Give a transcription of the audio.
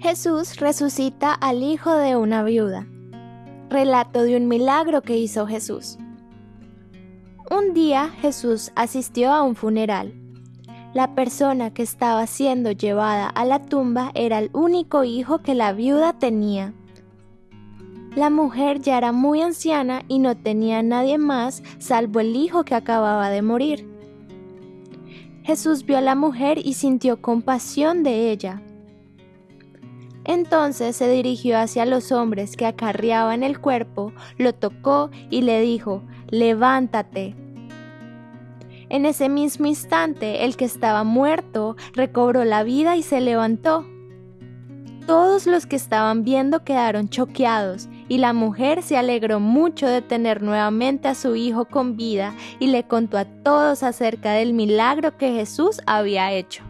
Jesús resucita al hijo de una viuda. Relato de un milagro que hizo Jesús. Un día Jesús asistió a un funeral. La persona que estaba siendo llevada a la tumba era el único hijo que la viuda tenía. La mujer ya era muy anciana y no tenía nadie más salvo el hijo que acababa de morir. Jesús vio a la mujer y sintió compasión de ella entonces se dirigió hacia los hombres que acarreaban el cuerpo, lo tocó y le dijo, levántate. En ese mismo instante el que estaba muerto recobró la vida y se levantó. Todos los que estaban viendo quedaron choqueados y la mujer se alegró mucho de tener nuevamente a su hijo con vida y le contó a todos acerca del milagro que Jesús había hecho.